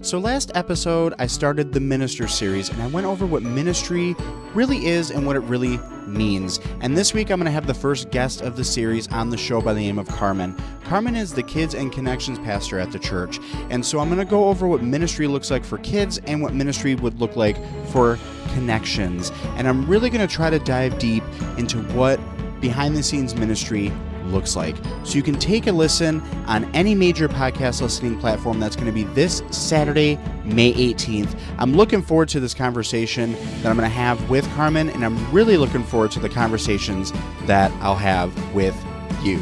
So, last episode, I started the Minister series and I went over what ministry really is and what it really means. And this week, I'm going to have the first guest of the series on the show by the name of Carmen. Carmen is the Kids and Connections pastor at the church. And so, I'm going to go over what ministry looks like for kids and what ministry would look like for connections. And I'm really going to try to dive deep into what behind the scenes ministry looks like. So you can take a listen on any major podcast listening platform. That's going to be this Saturday, May 18th. I'm looking forward to this conversation that I'm going to have with Carmen, and I'm really looking forward to the conversations that I'll have with you.